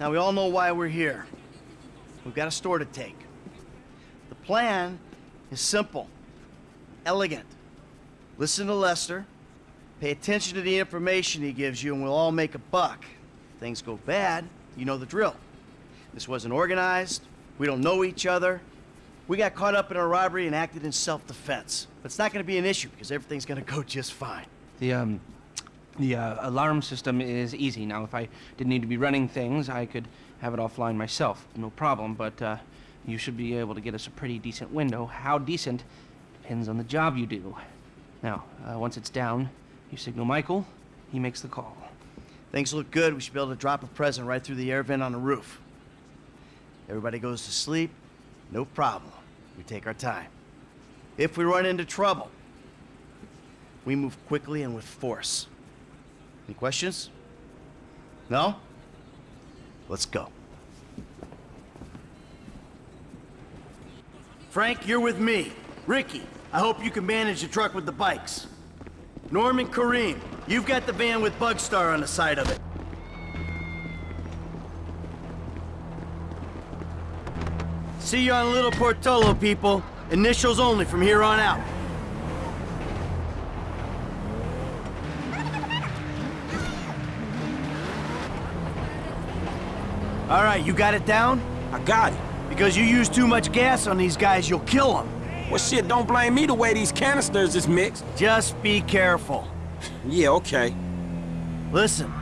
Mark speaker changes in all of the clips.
Speaker 1: Now, we all know why we're here. We've got a store to take. The plan is simple, elegant. Listen to Lester, pay attention to the information he gives you, and we'll all make a buck. If things go bad, you know the drill. This wasn't organized, we don't know each other. We got caught up in a robbery and acted in self-defense. But it's not gonna be an issue, because everything's gonna go just fine.
Speaker 2: The, um, the uh, alarm system is easy. Now, if I didn't need to be running things, I could have it offline myself. No problem, but uh, you should be able to get us a pretty decent window. How decent depends on the job you do. Now, uh, once it's down, you signal Michael, he makes the call.
Speaker 1: Things look good. We should be able to drop a present right through the air vent on the roof. Everybody goes to sleep, no problem. We take our time. If we run into trouble, we move quickly and with force. Any questions? No? Let's go. Frank, you're with me. Ricky, I hope you can manage the truck with the bikes. Norman Karim, you've got the van with Bugstar on the side of it. See you on Little Portola, people. Initials only from here on out. All right, you got it down?
Speaker 3: I got it.
Speaker 1: Because you use too much gas on these guys, you'll kill them.
Speaker 3: Well, shit, don't blame me the way these canisters is mixed.
Speaker 1: Just be careful.
Speaker 3: Yeah, okay.
Speaker 1: Listen,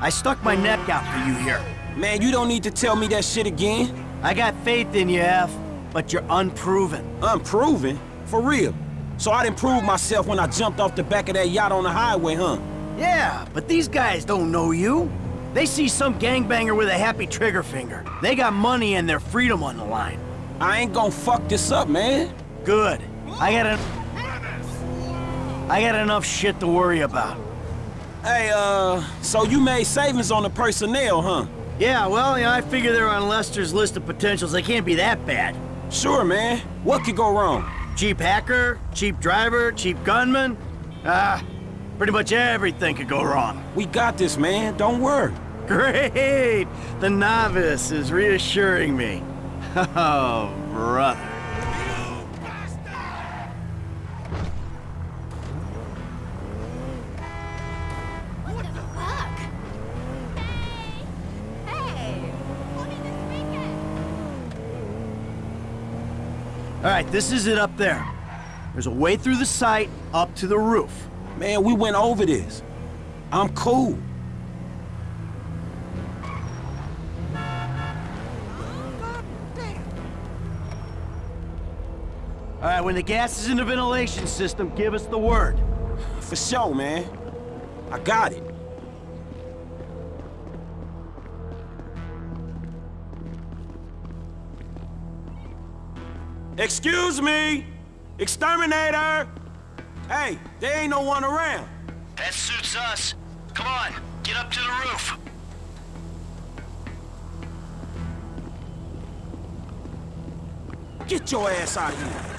Speaker 1: I stuck my neck out for you here.
Speaker 3: Man, you don't need to tell me that shit again.
Speaker 1: I got faith in you, F, but you're unproven.
Speaker 3: Unproven? For real? So I didn't prove myself when I jumped off the back of that yacht on the highway, huh?
Speaker 1: Yeah, but these guys don't know you. They see some gangbanger with a happy trigger finger. They got money and their freedom on the line.
Speaker 3: I ain't gonna fuck this up, man.
Speaker 1: Good. I got en I got enough shit to worry about.
Speaker 3: Hey, uh, so you made savings on the personnel, huh?
Speaker 1: Yeah, well, you know, I figure they're on Lester's list of potentials. They can't be that bad.
Speaker 3: Sure, man. What could go wrong?
Speaker 1: Cheap hacker, cheap driver, cheap gunman. Ah, pretty much everything could go wrong.
Speaker 3: We got this, man. Don't worry.
Speaker 1: Great! The novice is reassuring me. Oh, brother.
Speaker 4: What the fuck? Hey! Hey! What did this?
Speaker 1: All right, this is it up there. There's a way through the site up to the roof.
Speaker 3: Man, we went over this. I'm cool.
Speaker 1: Right, when the gas is in the ventilation system, give us the word.
Speaker 3: For sure, man. I got it. Excuse me! Exterminator! Hey, there ain't no one around.
Speaker 1: That suits us. Come on, get up to the roof.
Speaker 3: Get your ass out here.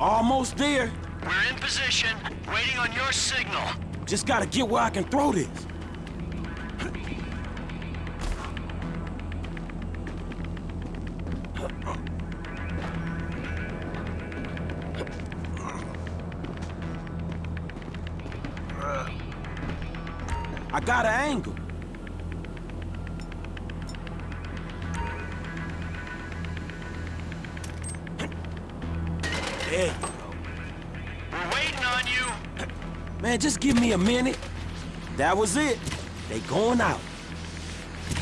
Speaker 3: Almost there.
Speaker 1: We're in position, waiting on your signal.
Speaker 3: Just gotta get where I can throw this. I got an angle. There you go.
Speaker 1: We're waiting on you.
Speaker 3: Man, just give me a minute. That was it. They going out.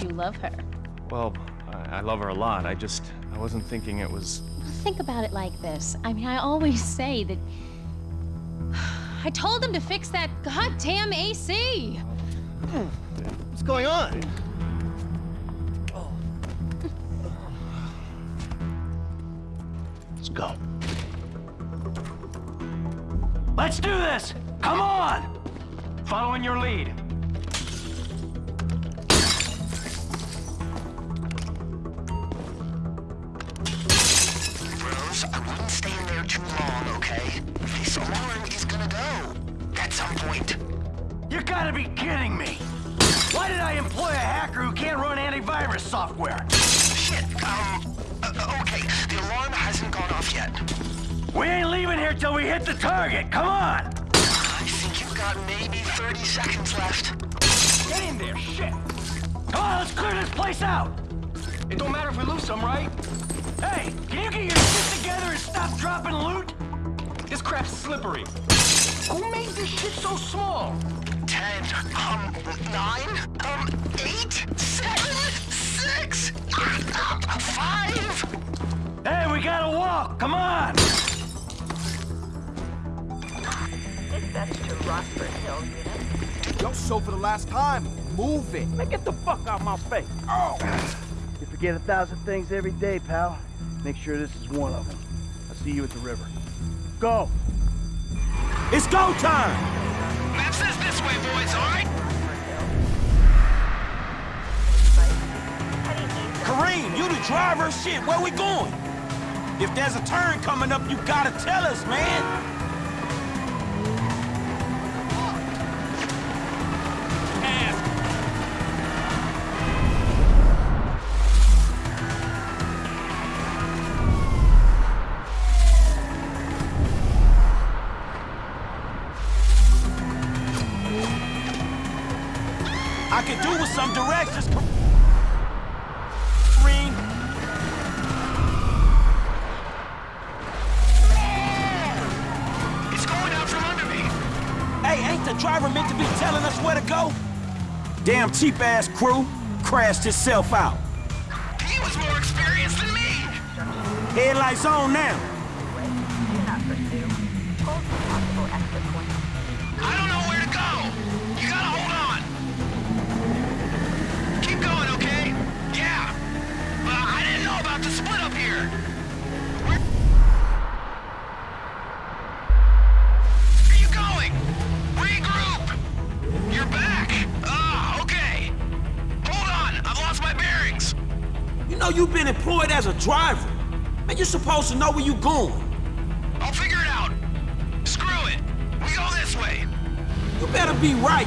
Speaker 5: You love her.
Speaker 6: Well, I, I love her a lot. I just, I wasn't thinking it was...
Speaker 5: Think about it like this. I mean, I always say that. I told them to fix that goddamn AC!
Speaker 1: What's going on? Let's go. Let's do this! Come on!
Speaker 7: Following your lead. Rose, I wouldn't stay in there too long, okay? This alarm is gonna go. At some point.
Speaker 1: You gotta be kidding me! Why did I employ a hacker who can't run antivirus software?
Speaker 7: Shit, um, uh, okay, the alarm hasn't gone off yet.
Speaker 1: We ain't leaving here till we hit the target, come on!
Speaker 7: I think you've got maybe 30 seconds left.
Speaker 1: Get in there, shit! Come on, let's clear this place out! It don't matter if we lose some, right? Hey, can you get your shit together and stop dropping loot? This crap's slippery. Who made this shit so small?
Speaker 7: 10, um, 9, um, 8, 7, 6, 5.
Speaker 1: Hey, we gotta walk, come on!
Speaker 8: Dispatch to Rockford Hill unit.
Speaker 9: Don't show for the last time. Move it.
Speaker 1: Man, get the fuck out my face!
Speaker 9: Oh.
Speaker 1: You forget a thousand things every day, pal. Make sure this is one of them. I'll see you at the river. Go!
Speaker 3: It's go time!
Speaker 7: Map says this way, boys, alright?
Speaker 3: Karim, you the driver? Shit, where we going? If there's a turn coming up, you gotta tell us, man. Damn cheap-ass crew crashed itself out.
Speaker 7: He was more experienced than me.
Speaker 3: Headlights on now. Supposed to know where you going.
Speaker 7: I'll figure it out. Screw it. We go this way.
Speaker 3: You better be right.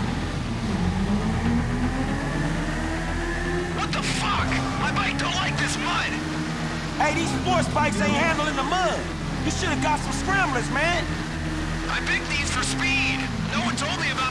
Speaker 7: What the fuck? My bike don't like this mud.
Speaker 3: Hey, these sports bikes ain't handling the mud. You should have got some scramblers, man.
Speaker 7: I picked these for speed. No one told me about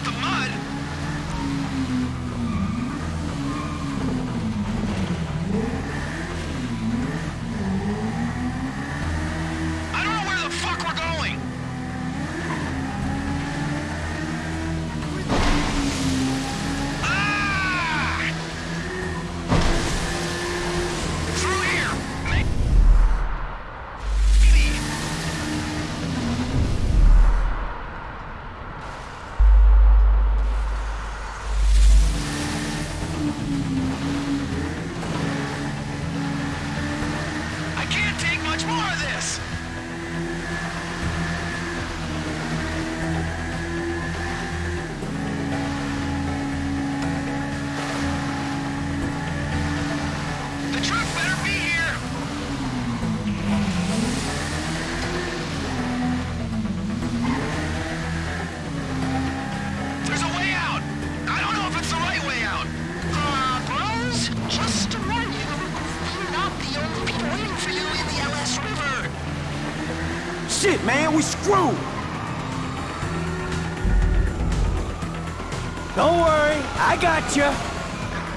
Speaker 3: Shit, man, we screwed.
Speaker 1: Don't worry, I got you.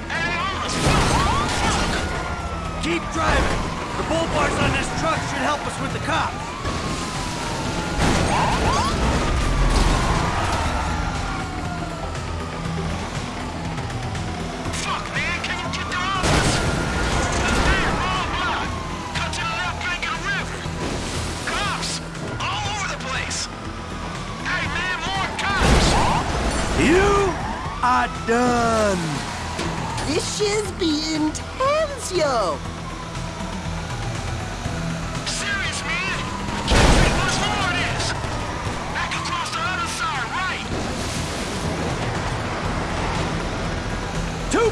Speaker 7: Almost fuck.
Speaker 1: Keep driving. The bull bars on this truck should help us with the cops.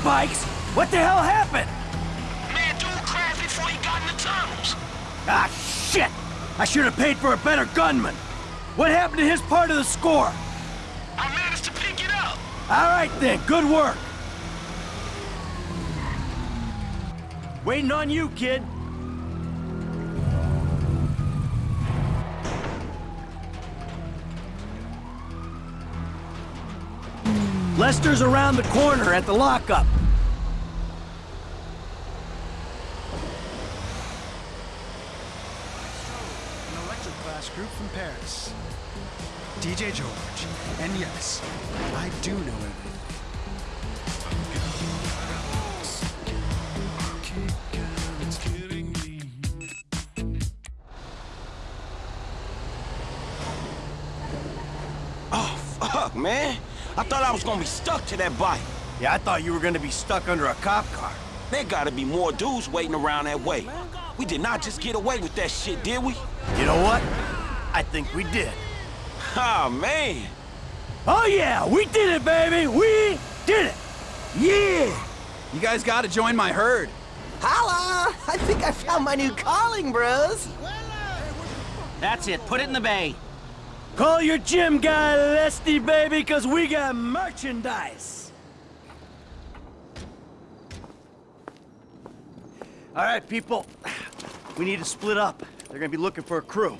Speaker 1: Bikes? What the hell happened?
Speaker 7: Man, dude crashed before he got in the tunnels.
Speaker 1: Ah, shit!
Speaker 3: I should have paid for a better gunman. What happened to his part of the score?
Speaker 7: I managed to pick it up.
Speaker 3: All right then, good work. Waiting on you, kid. Lester's around the corner at the lockup.
Speaker 10: An electric class group from Paris. DJ George. And yes, I do know everything.
Speaker 3: I was gonna be stuck to that bike.
Speaker 1: Yeah, I thought you were gonna be stuck under a cop car.
Speaker 3: There gotta be more dudes waiting around that way. We did not just get away with that shit, did we?
Speaker 1: You know what? I think we did.
Speaker 3: Oh, man.
Speaker 9: Oh yeah, we did it, baby! We did it! Yeah!
Speaker 10: You guys gotta join my herd.
Speaker 9: Holla! I think I found my new calling, bros.
Speaker 2: That's it. Put it in the bay.
Speaker 9: Call your gym guy, Lesty, baby, cause we got merchandise.
Speaker 1: All right, people. We need to split up. They're gonna be looking for a crew.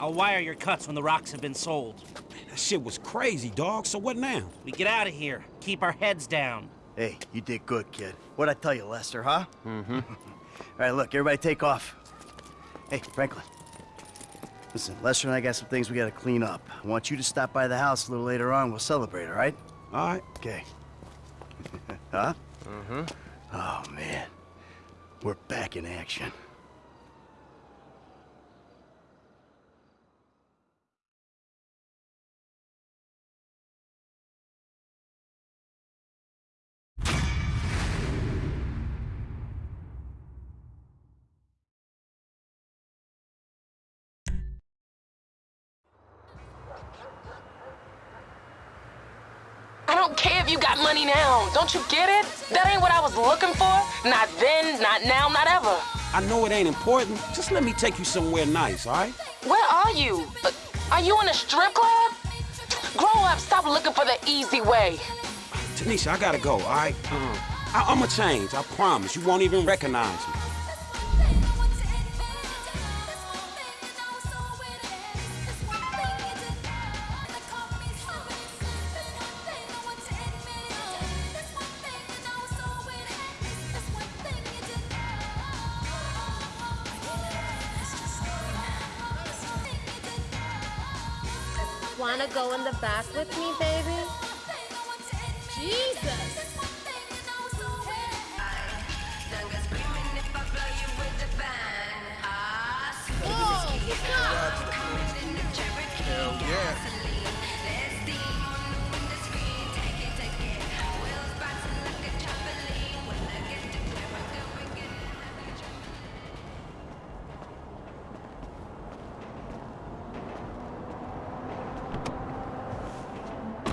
Speaker 11: I'll wire your cuts when the rocks have been sold.
Speaker 3: That shit was crazy, dog. So what now?
Speaker 11: We get out of here. Keep our heads down.
Speaker 1: Hey, you did good, kid. What'd I tell you, Lester, huh? Mm-hmm. All right, look, everybody take off. Hey, Franklin. Listen, Lester and I got some things we gotta clean up. I want you to stop by the house a little later on. We'll celebrate, all right?
Speaker 3: All right.
Speaker 1: Okay. huh? Mm-hmm. Oh, man. We're back in action.
Speaker 12: Don't care if you got money now. Don't you get it? That ain't what I was looking for. Not then, not now, not ever.
Speaker 3: I know it ain't important. Just let me take you somewhere nice, all right?
Speaker 12: Where are you? Uh, are you in a strip club? Grow up, stop looking for the easy way.
Speaker 3: Tanisha, I gotta go, all right? Uh, I- I'ma change, I promise. You won't even recognize me.
Speaker 4: Wanna go in the back with me, baby?
Speaker 5: Jesus!